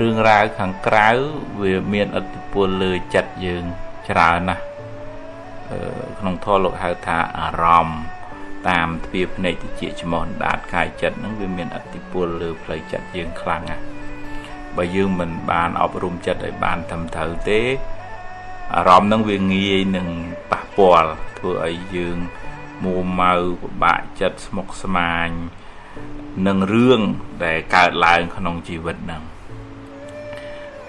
រឿងរ៉ាវខាងក្រៅវាមានឥទ្ធិពលលើចិត្តយើងច្រើនណាស់ក្នុងធម៌លោកហៅថាអារម្មណ៍តាមទ្វាភ្នែកតិចច្មោះដាតកាយចិត្តហ្នឹងវាមានឥទ្ធិពលលើផ្លូវចិត្តយើងខ្លាំងណាស់បើយើងមិនបានអប់រំចិត្តឲ្យបានត្រឹមត្រូវទេអារម្មណ៍ហ្នឹងវាងាយនឹងប៉ះពាល់ធ្វើឲ្យយើង មួម៉ៅពិបាកចិត្តស្មុគស្មាញនឹងរឿងដែលកើតឡើងក្នុងជីវិតហ្នឹង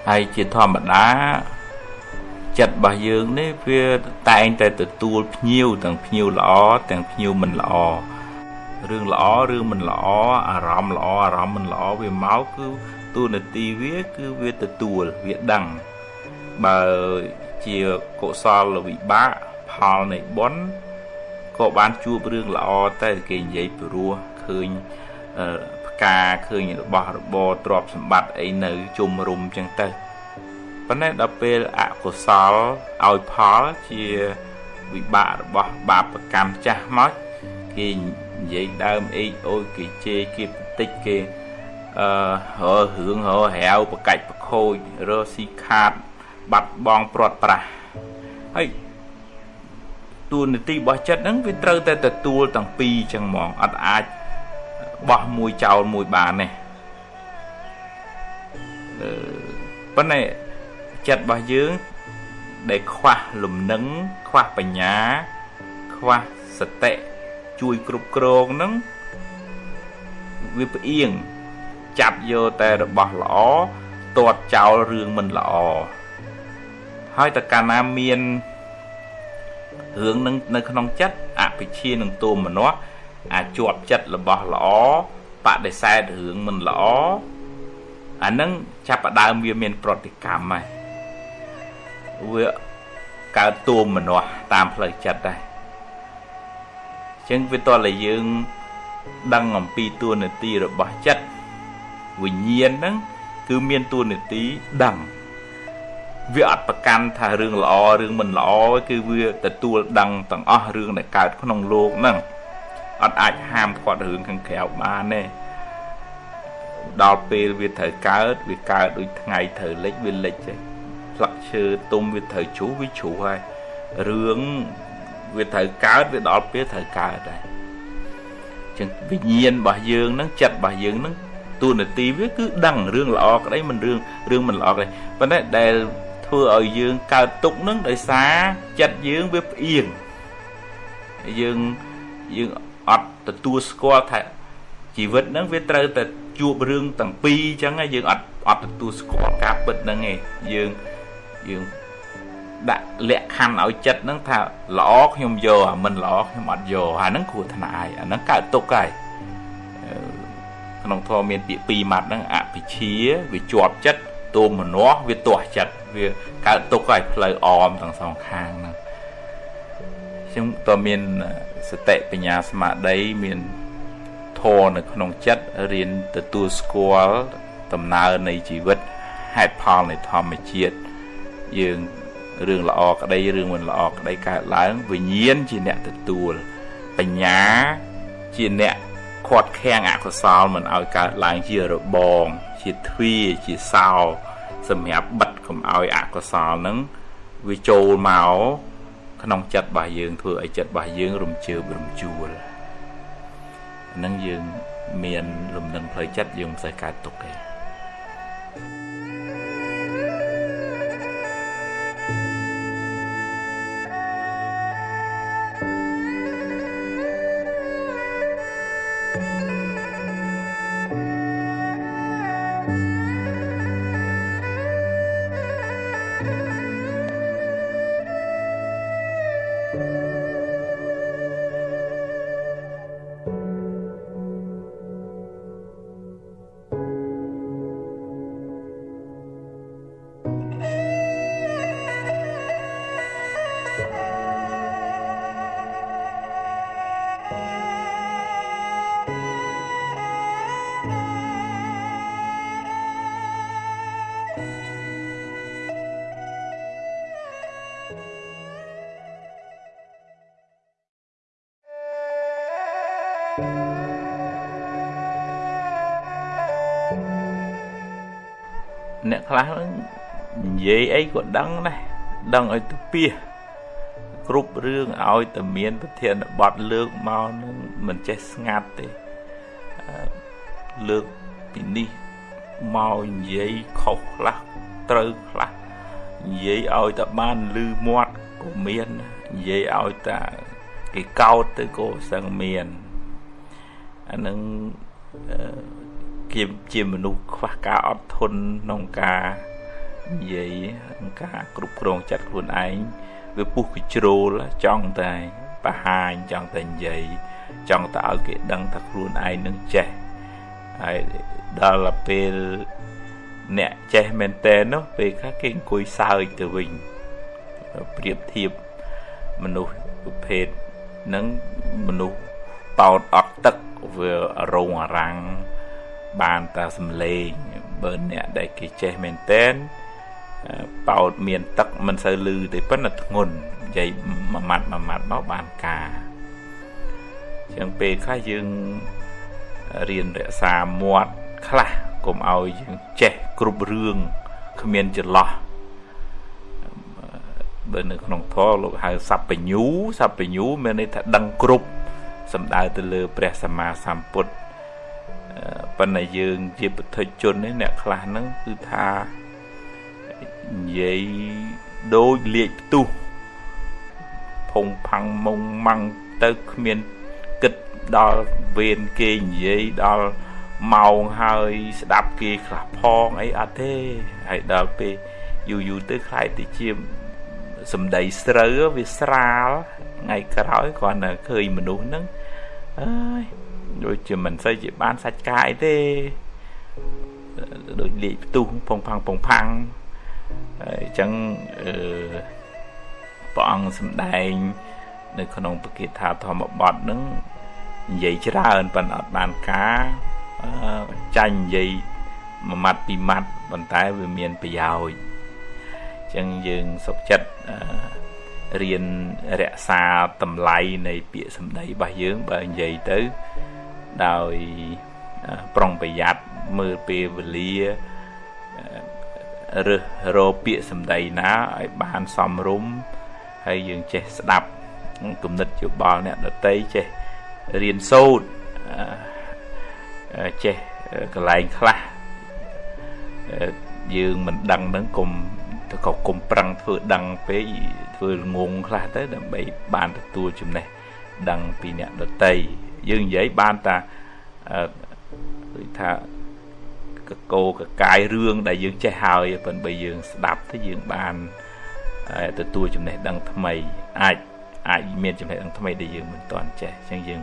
ហើយជាធម្មតាចិត្តរបស់យើងនេះវាតែងតែទទួលភ្ញៀវទាំងភ្ញៀវល្អទាំងភ្ញៀវមិនល្អរឿងល្អរឿងមិនល្អអារម្មណ៍ល្អអារម្មណ៍មិនល្អវាមកគឺទូនាទីវាគឺវាទទួលវាដឹងបើជាកុសលវិបាកផលនៃបុណ្យ ក៏បានជួបរឿងល្អតែគេនិយាយព្រោះឃើញផ្កាឃើញរបស់របរទ្រព្យសម្បត្តិអីនៅជុំរុំចឹងទៅប៉ុន្តែដល់ពេលអកុសលឲ្យផលជាវិបាករបស់បាបកម្មចាស់មកគេនិយាយដើមអេកអូយគេជេរគេបន្តិចគេអឺររឿងរហាវប្រកាច់ប្រខូចរស៊ីខាត បាត់បង់ព្រាត់ប្រាសហើយ ទួលនីតិរបស់ចិត្តហ្នឹងវាត្រូវតែទទួលទាំងពីរចឹងហ្មងអត់អាចបោះមួយចោលមួយបានទេប៉ុន្តែចិត្តរបស់យើងដែលខ្វះលំនឹងខ្វះបញ្ញា ខ្វះសតិជួយគ្រប់គ្រងនឹងវាផ្អៀងចាប់យកតែរបស់ល្អទាត់ចោលរឿងមិនល្អហើយតកាលណាមាន រឿងនឹងនៅក្នុងចិត្តអភិជានឹងទោមនស្សអាចជាប់ចិត្តរបស់ល្អបដិសេធរឿងមិនល្អអានឹងចាប់ផ្ដើមវាមានប្រតិកម្មហើយវាកើតទួមមនាស់តាមផ្លូវចិត្តដែរអញ្ចឹងវាតតែយើង ដឹងអំពីទួនាទីរបស់ចិត្តវិញ្ញាណហ្នឹងគឺមានទួនាទីដឹង វាអត់ប្រកាន់ថារឿងល្អរឿងមិនល្អគឺវាទទួលដឹងទាំងអស់រឿងដែលកើតក្នុងโลกហ្នឹងអត់អាចហាមឃាត់រឿងខាងក្រៅបានទេដល់ពេលវាត្រូវកើតវាកើតដូចថ្ងៃត្រូវលិចវាលិចទេស្លឹកឈើទុំវាត្រូវជ្រុះវាជ្រុះហើយរឿងវាត្រូវកើតវាដល់ពេលត្រូវកើតដែរចឹងវិញ្ញាណរបស់យើងហ្នឹងចិត្តរបស់យើងហ្នឹងទូនាទីវាគឺដឹងរឿងល្អក្តីមិនរឿងរឿងមិនល្អក្តីប៉ុន្តែដែល ធ្វើឲ្យយើងកើតទុកហ្នឹងដោយសារចិត្តយើងវាផ្អៀងយើងយើងអត់ទទួលស្គាល់ថាជីវិតហ្នឹងវាត្រូវតែជួបរឿងទាំងពីរអញ្ចឹងយើងអត់អត់ទទួលស្គាល់ការពិតហ្នឹងឯងយើងយើងដាក់លក្ខខណ្ឌឲ្យចិត្តហ្នឹងថាល្អខ្ញុំយកអាមិនល្អខ្ញុំអត់យកអាហ្នឹងគ្រោះថ្នាក់ហើយអាហ្នឹងកើតទុកហើយក្នុងធម៌មានពាក្យពីរម៉ាត់ហ្នឹងអភិជាវាជាប់ចិត្តទោមនស្សវាទាស់ចិត្ត វាកើតទុកហើយផ្លូវអមទាំងសងខាងហ្នឹងខ្ញុំតើមានសតិបញ្ញាស្មារតីមានធម៌នៅក្នុងចិត្តរៀនទទួលស្គាល់ដំណើរនៃជីវិតហេតុផលនៃធម្មជាតិយើងរឿងល្អក្តីរឿងមិនល្អក្តីកើតឡើងវិញ្ញាណជាអ្នកទទួលបញ្ញាជាអ្នកខាត់ខាំងអកុសលមិនឲ្យកើតឡើងជារបង ជាទ្វាជាសោសម្រាប់បិទ កុំឲ្យអកុសលនឹងវាចូលមកក្នុងចិត្តរបស់យើងធ្វើឲ្យចិត្តរបស់យើងរំជើបរំជួលហ្នឹងយើងមានលំនឹងផ្លូវចិត្តយើងមិនសូវកើតទុកទេ អ្នកខ្លះនិយាយអីក៏ដឹងដែរដឹងឲ្យទៅពីគ្រប់រឿងឲ្យតែមានប្រធានបទលើកមកនឹងមិនចេះស្ងាត់ទេលើកពីនេះមកនិយាយខុសខ្លះត្រូវខ្លះនិយាយឲ្យតែបានលឺមាត់ក៏មាននិយាយឲ្យតែគេកោតទៅក៏សឹងមានអានឹង គេជាមនុស្សខ្វះការអត់ធន់ក្នុងការនិយាយក្នុងការគ្រប់គ្រងចិត្តខ្លួនឯងវាពុះកជ្រោលចង់តែបរហាញចង់តែនិយាយចង់តែឲ្យគេដឹងថាខ្លួនឯងនឹងចេះហើយដល់ពេលអ្នកចេះមែនតើនោះពេលខ្លះគេអង្គុយសើចទៅវិញប្រៀបធៀបមនុស្សប្រភេទនឹងមនុស្សបោតអត់ទឹកវារងអារាំង បានតែសំលេងបើអ្នកដែលគេចេះមែនតើបោតមានទឹកមិនសូវលឺទេប៉ុន្តែធ្ងន់និយាយមួយម៉ាត់មួយម៉ាត់មកបានការចឹងពេលខ្លះយើងរៀនរក្សាមាត់ខ្លះកុំឲ្យយើងចេះគ្រប់រឿងគ្មានចន្លោះបើនៅក្នុងធម៌លោកហៅសัพពញ្ញូសัพពញ្ញូមានន័យថាដឹងគ្រប់សំដៅទៅលើព្រះសម្មាសម្ពុទ្ធ ប៉ុន្តែយើងជាពុទ្ធជននេះអ្នកខ្លះហ្នឹងគឺថានិយាយដូចលាកផ្ទុះផុងផាំងមុងម៉ាំងទៅគ្មានគិតដល់វេនគេនិយាយដល់ម៉ោងហើយស្ដាប់គេខ្លះផងអីអត់ទេហើយដល់ពេលយូរយូរទៅខ្លាយទៅជាសំដីស្រូវវាស្រាលថ្ងៃក្រោយគ្រាន់តែឃើញមនុស្សហ្នឹងអើយ ដូចជាមិនសូវជាបានសាច់កាយទេដូចលេខផ្ទុះពងផាំងពងផាំងអញ្ចឹងអឺព្រះអង្គសម្ដែង នៅ ក្នុងពកិថាធម្មបទនឹងនិយាយច្រើនប៉ុន្តែអត់បានការចាញ់និយាយមួយម៉ាត់ពីរម៉ាត់ប៉ុន្តែវាមានប្រយោជន៍អញ្ចឹងយើងសុខចិត្តរៀនរក្សាតម្លៃនៃពាក្យសម្ដីរបស់យើងបើនិយាយទៅ ដោយប្រុងប្រយ័ត្នមើលពេលវេលារើសរកពាក្យសម្ដីណាឲ្យបានសមរម្យហើយយើងចេះស្ដាប់គំនិតយោបល់អ្នកដតីចេះរៀនសូត្រចេះកន្លែងខ្លះយើងមិនដឹងនឹងគុំទៅក៏គុំប្រឹងធ្វើដឹងពេកធ្វើងងខ្លះទៅដើម្បីបានទទួលចំណេះដឹងពីអ្នកដតី យើងនិយាយបានតាដូចថាកកោកកាយរឿងដែលយើងចេះហើយប៉ុន្តែបើយើង ស្ដាប់ទៅយើងបានទទួលចំណេះដឹងថ្មីអាចអាចមានចំណេះដឹងថ្មីដែលយើងមិនទាន់ចេះអញ្ចឹងយើង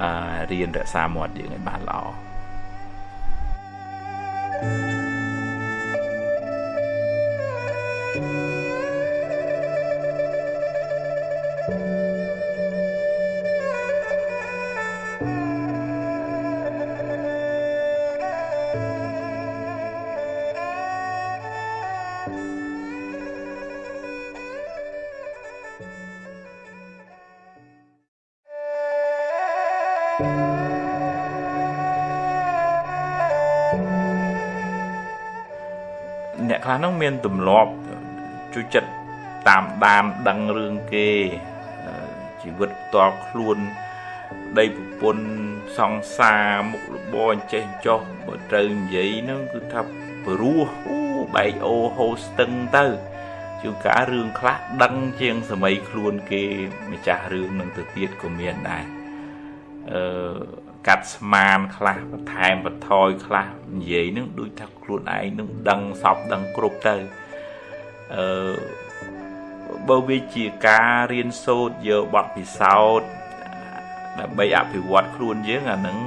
អឺរៀនរក្សាមាត់យើងឲ្យបានល្អ អ្នកខ្លះនោះមានទម្លាប់ជួយចិត្តតាមដានដឹងរឿងគេជីវិតផ្ទាល់ខ្លួនដីប្រពន្ធសង្សារមុខរបរអញ្ចេះចោះបើត្រូវនិយាយហ្នឹងគឺថាព្រោះអូបែកអូហូស្ទឹងទៅជួនកាលរឿងខ្លះដឹងជាងសម័យខ្លួនគេម្ចាស់រឿងនឹងទៅទៀតក៏មានដែរអឺ កាត់ស្មានខ្លះបន្ថែមបន្ថយខ្លះនិយាយនឹងដូចថាខ្លួនឯងនឹងដឹងសពដឹងគ្រប់ទៅអឺបើវាជាការរៀនសូត្រយកបទពិសោធន៍ដើម្បីអភិវឌ្ឍខ្លួនយើងអានឹង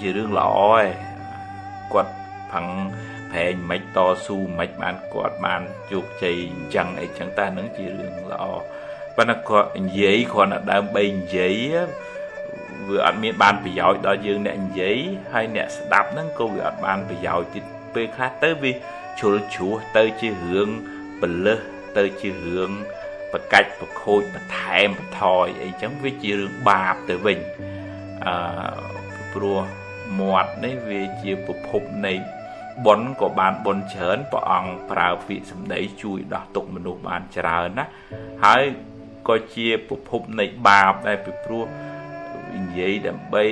ជារឿងល្អឯងគាត់ផឹងប្រែងមិនតស៊ូមិនបានគាត់បានជោគជ័យអញ្ចឹងអីចឹងតែនឹងជារឿងល្អប៉ុន្តែគាត់និយាយគ្រាន់តែដើម្បីនិយាយ វាអត់មានបានប្រយោជន៍ដល់យើងអ្នកនិយាយហើយអ្នកស្ដាប់ហ្នឹងក៏វាអត់បានប្រយោជន៍ទៀតពេលខ្លះទៅវាជ្រុលជ្រោះទៅជារឿងបលឹះទៅជារឿងបកាច់បខូចបន្ថែមបន្ថយអីចឹងវាជារឿងបាបទៅវិញអឺព្រោះមាត់នេះវាជាប្រភពនៃបុណ្យក៏បានបុណ្យច្រើនព្រះអង្គប្រើពាក្យសម្ដីជួយដោះទុកមនុស្សបានច្រើនណាហើយក៏ជាប្រភពនៃបាបដែរពីព្រោះ និយាយដើម្បី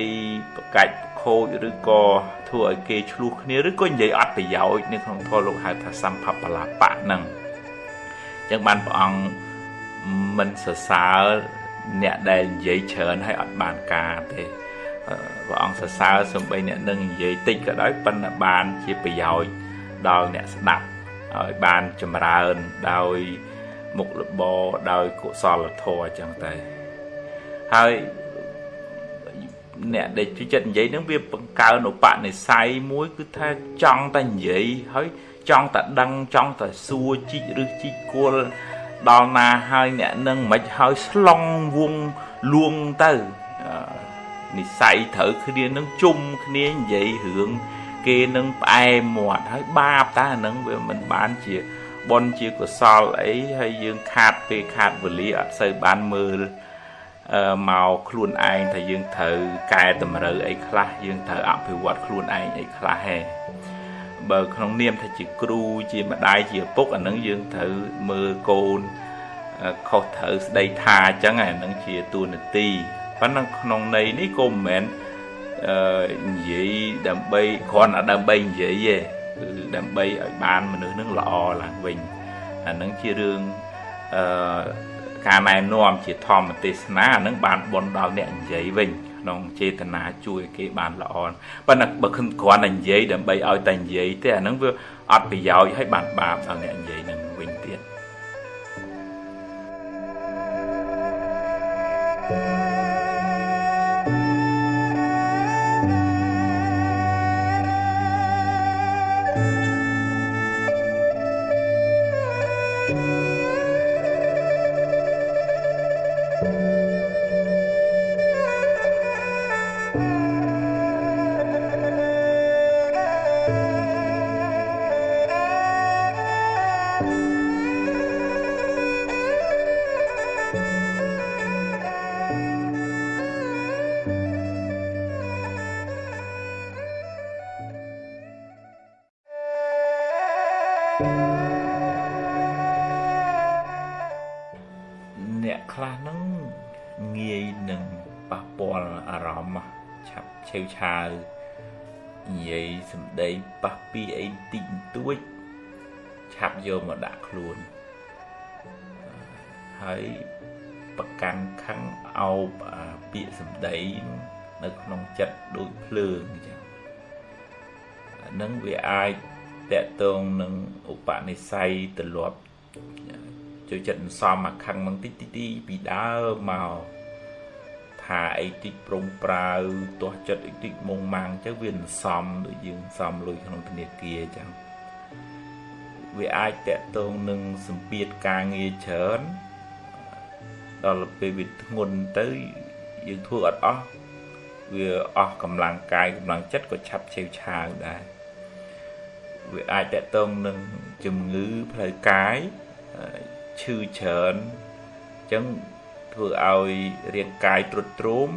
ប្រកាច់ខូចឬក៏ធ្វើឲ្យគេឆ្លោះគ្នាឬក៏និយាយអត់ប្រយោជន៍នៅក្នុងធម៌លោកហៅថាសម្ភបលាបៈហ្នឹងអញ្ចឹងបានព្រះអង្គមិនសរសើរអ្នកដែលនិយាយច្រើនហើយអត់បានការទេព្រះអង្គសរសើរសំបីអ្នកនឹងនិយាយតិចក៏ដោយប៉ុន្តែបានជាប្រយោជន៍ដល់អ្នកស្ដាប់ឲ្យបានចម្រើនដោយមុខរបរដោយកុសលធម៌អញ្ចឹងទៅហើយ អ្នកដែលជួយចិត្តនិយាយនឹងវាបង្កើនឧបនិស្ស័យមួយ គឺថាចង់តែនិយាយហើយចង់តែដឹងចង់តែសួរជីកឬជីកគល់ដល់ណាហើយអ្នកនឹងមិនហើយស្លងវងលួងទៅនិស័យត្រូវគ្នានឹងជុំគ្នានិយាយរឿងគេនឹងផ្អែមមាត់ហើយបាបតើអានឹងវាមិនបានជាបុណ្យជាកុសលអីហើយយើងខាតពេលខាតវេលាអត់សូវបានមើល មកខ្លួនឯងថាយើងត្រូវកែតម្រូវអីខ្លះយើងត្រូវអភិវឌ្ឍខ្លួនឯងអីខ្លះហេបើក្នុងនាមថាជាគ្រូជាម្ដាយជាឪពុកអានឹងយើងត្រូវមើលកូនខុសត្រូវស្ដីថាអញ្ចឹងអានឹងជាទូនាទីប៉ុន្តែក្នុងន័យនេះក៏មិនមែនអឺនិយាយដើម្បីគ្រាន់តែដើម្បីនិយាយទេគឺដើម្បីឲ្យបានមនុស្សនឹងល្អឡើងវិញអានឹងជារឿងអឺ ការណែនាំជាធម្មទេសនាអានឹងបានបនដល់អ្នកនិយាយវិញក្នុងចេតនាជួយឲ្យគេបានល្អប៉ុន្តែបើគ្រាន់តែនិយាយដើម្បីឲ្យតែនិយាយទេអានឹងវាអត់ប្រយោជន៍ឲ្យបានបាបដល់អ្នកនិយាយនឹងវិញទៀត thank you ឆាវនិយាយសម្ដីប៉ះពីអីតិចតួចឆាប់យកមកដាក់ខ្លួនហើយប្រកាន់ខឹងអោបពាក្យសម្ដីនៅក្នុងចិត្តដូចភ្លើងអញ្ចឹងនឹងវាអាច តកតងនឹងឧបនិស្ស័យទលាប់ចូលចិត្តសំអាខឹងមកតិចតិចពីដើមមកថាអីតិចប្រងប្រាវទាស់ចិត្តអីតិចមុងម៉ាំងចឹងវាមិនសមដូចយើងសមលុយក្នុងធនាគារចឹងវាអាចតកតងនឹងសម្ពាធការងារច្រើនដល់ពេលវាធ្ងន់ទៅយើងធ្វើអត់អស់វាអស់កម្លាំងកាយកម្លាំងចិត្តក៏ឆាប់ឆេវឆាវដែរ វាអាចតកតងនឹងជំងឺផ្លូវកាយឈឺច្រើនអញ្ចឹងធ្វើឲ្យរាងកាយទ្រុឌទ្រោម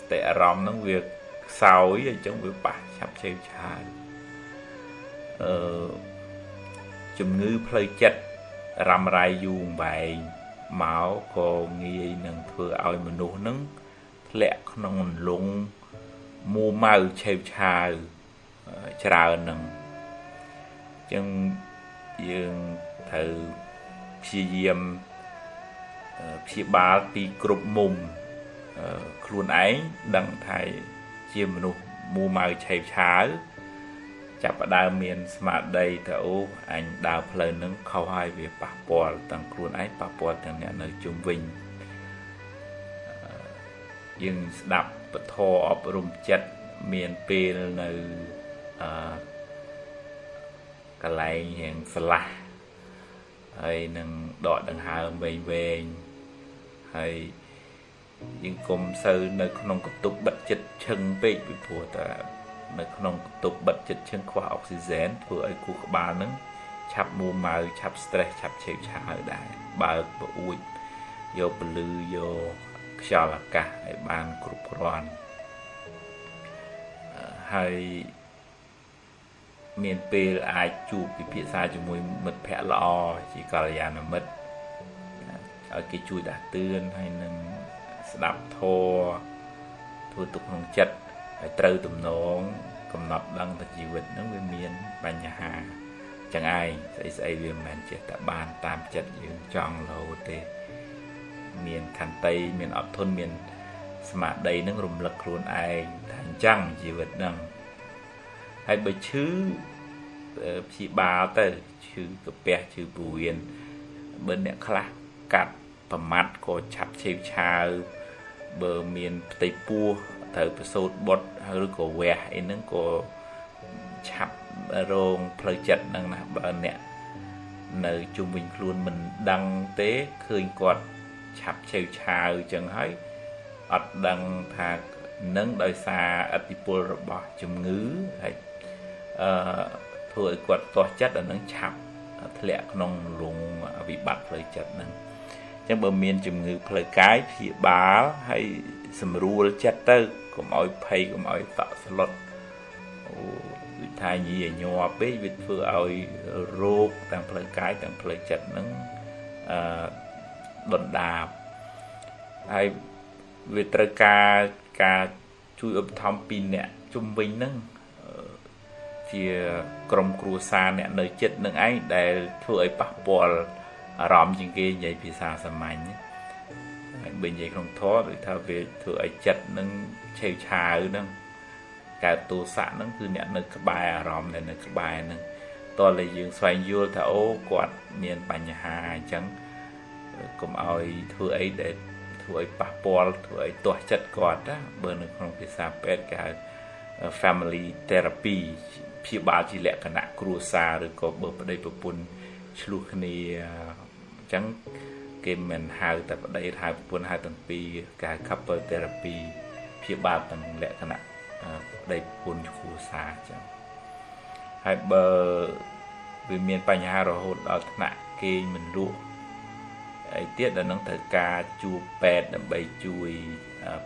ស្តិអារម្មណ៍ហ្នឹងវាខ្សោយអញ្ចឹងវាប៉ះឆាប់ឆេវឆាវអឺជំងឺផ្លូវចិត្តរ៉ាំរ៉ៃយូរវែងមកក៏ងាយនឹងធ្វើឲ្យមនុស្សហ្នឹងធ្លាក់ក្នុងអន្លង់មួម៉ៅឆេវឆាវ ច្រើនហ្នឹងអញ្ចឹងយើងត្រូវព្យាយាមព្យាបាលពីគ្រប់មុំខ្លួនឯងដឹងថាជាមនុស្សមូម៉ៅឆេវឆាវចាប់ផ្ដើមមានស្មារតីថាអូអញដើរផ្លូវនឹងខុសហើយវាប៉ះពាល់ទាំងខ្លួនឯងប៉ះពាល់ទាំងអ្នកនៅជុំវិញយើងស្ដាប់ពធអប់រំចិត្តមានពេលនៅ អឺកន្លែងរៀងស្លាស់ហើយនឹងដកដង្ហើមវែងវែងហើយយើងគុំសូវនៅក្នុងកតុបបិទចិត្តឈឹងពេកពីព្រោះតែនៅក្នុងកតុបបិទចិត្តឈឹងខ្វះអុកស៊ីហ្សែនធ្វើឲ្យគូក្បាលនឹងឆាប់មួម៉ៅឆាប់ stress ឆាប់ឆេវឆាវដែរបើកបអួចយកពលឺយកខ្យល់អាកាសឲ្យបានគ្រប់គ្រាន់ហើយ មានពេលអាចជួបពិភាក្សាជាមួយមិត្តភ័ក្តិល្អជាកល្យាណមិត្តឲ្យគេជួយដាស់តឿនហើយនឹងស្ដាប់ធម៌ធ្វើទុកក្នុងចិត្តហើយត្រូវទំនងកំណត់ដឹងថាជីវិតហ្នឹងវាមានបញ្ហាចឹងឯងស្អីស្អីវាមិនមែនចេះតែបានតាមចិត្តយើងចង់រហូតទេ មានខន្តីមានអត់ធន់មានស្មារតីនឹងរំលឹកខ្លួនឯងថាអញ្ចឹងជីវិតហ្នឹង ហើយបើឈឺព្យាបាលទៅឈឺកាពះឈឺព្រវៀនបើអ្នកខ្លះកាត់ប្រមាត់ក៏ឆាប់ឆេវឆាវបើមានផ្ទៃពោះត្រូវប្រសូតបុតឬក៏វះអីហ្នឹងក៏ឆាប់រងផ្លូវចិត្តហ្នឹងណាបើអ្នកនៅជុំវិញខ្លួនមិនដឹងទេឃើញគាត់ឆាប់ឆេវឆាវចឹងហើយអត់ដឹងថានឹងដោយសារអតិពលរបស់ជំងឺហើយ អឺធ្វើឲ្យគាត់ទាស់ចិត្តអានឹងឆាប់ធ្លាក់ក្នុងលងវិបត្តិផ្លូវចិត្តហ្នឹងអញ្ចឹងបើមានជំងឺផ្លូវកាយព្យាបាលហើយសម្រួលចិត្តទៅកុំឲ្យភ័យកុំឲ្យតក់ស្លុតអូវិថាញីញ័រពេកវាធ្វើឲ្យរោគទាំងផ្លូវកាយទាំងផ្លូវចិត្តហ្នឹងអឺដុនដាបហើយវាត្រូវការការជួយឧបត្ថម្ភពីអ្នកជំវិញហ្នឹង ជាក្រុមគ្រួសារអ្នកនៅចិត្តនឹងឯងដែលធ្វើឲ្យប៉ះពាល់អារម្មណ៍ជាងគេនិយាយភាសាសាមញ្ញហើយបើនិយាយក្នុងធម៌ដូចថាវាធ្វើឲ្យចិត្តនឹងឆេវឆាវហ្នឹងកើតទោសៈហ្នឹងគឺអ្នកនៅក្បែរអារម្មណ៍ដែលនៅក្បែរហ្នឹងតើតែយើងស្វែងយល់ថាអូគាត់មានបញ្ហាអញ្ចឹងកុំឲ្យធ្វើអីដែលធ្វើឲ្យប៉ះពាល់ធ្វើឲ្យទាស់ចិត្តគាត់ណាបើនៅក្នុងភាសាពេទ្យគេហៅ family therapy ព្យាបាលជាលក្ខណៈគ្រួសារឬក៏បើប្តីប្រពន្ធឆ្លោះគ្នាអញ្ចឹងគេមិនហៅតែប្តីហៅប្រពន្ធហៅទាំងពីរគេហៅ couple therapy ព្យាបាលទាំងលក្ខណៈប្តីប្រពន្ធគ្រួសារអញ្ចឹងហើយបើវាមានបញ្ហារហូតដល់ថ្នាក់គេមិនលក់អីទៀតដល់នឹងត្រូវការជួបពេទ្យដើម្បីជួយ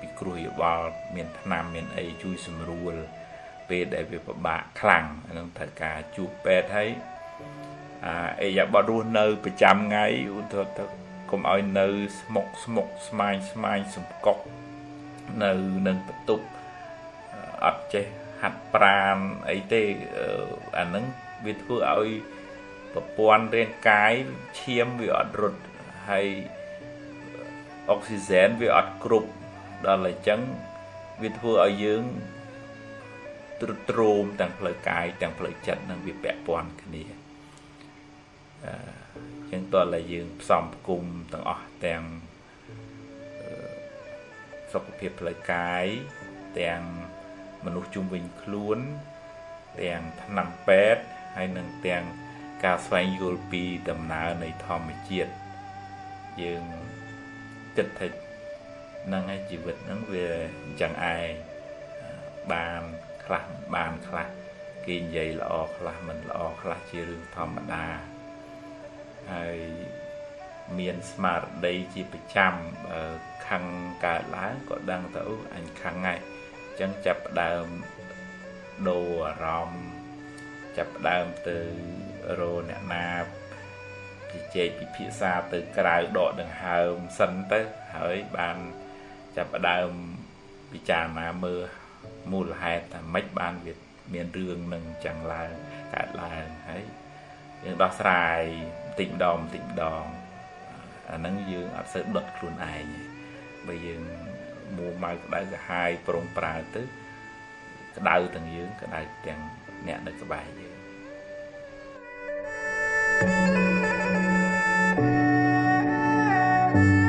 ពិគ្រោះយោបល់មានថ្នាំមានអីជួយសម្រួល ពេលដែលវាពិបាកខ្លាំងហ្នឹងត្រូវការជួបពេទ្យហើយអាអេយ៉ាបតរស់នៅប្រចាំថ្ងៃឧទាហរណ៍ទៅកុំឲ្យនៅស្មុកស្មុកស្មាញស្មាញសំកុកនៅនឹងបន្ទប់អត់ចេះហាត់ប្រាណអីទេអាហ្នឹងវាធ្វើឲ្យប្រព័ន្ធរាងកាយឈាមវាអត់រត់ហើយអុកស៊ីហ្សែនវាអត់គ្រប់ដល់អញ្ចឹងវាធ្វើឲ្យយើង ទ្រុឌទ្រោមទាំងផ្លូវកាយទាំងផ្លូវចិត្តនឹងវាពាក់ព័ន្ធគ្នាអឺចឹងតើតែយើងផ្សំផ្គុំទាំងអស់ទាំងសុខភាពផ្លូវកាយទាំងមនុស្សជុំវិញខ្លួនទាំងថ្នាំពេទ្យហើយនឹងទាំងការស្វែងយល់ពីដំណើរនៃធម្មជាតិយើងគិតថាហ្នឹងឯងជីវិតហ្នឹងវាអញ្ចឹងឯងបាន ខ្លះមិនបានខ្លះគេនិយាយល្អខ្លះមិនល្អខ្លះជារឿងធម្មតាហើយមានស្មារតីជាប្រចាំខឹងកើតឡើងក៏ដឹងទៅអញខឹងហើយអញ្ចឹងចាប់ផ្ដើមដូរអារម្មណ៍ចាប់ផ្ដើមទៅរអ្នកណាជជែកពិភាក្សាទៅក្រៅដកដង្ហើមសិនទៅហើយបានចាប់ផ្ដើមពិចារណាមើល មូលហេតុថាម៉េចបានវាមានរឿងនឹងចឹងឡើងកើតឡើងហើយយើងដោះស្រាយបន្តិចម្ដងបន្តិចម្ដងអាហ្នឹងយើងអត់សូវដុតខ្លួនឯងបើយើងមួម៉ៅក្តៅកាហាយប្រុងប្រើទៅក្តៅទាំងយើងក្តៅទាំងអ្នកនៅក្បែរយើង thank you ។។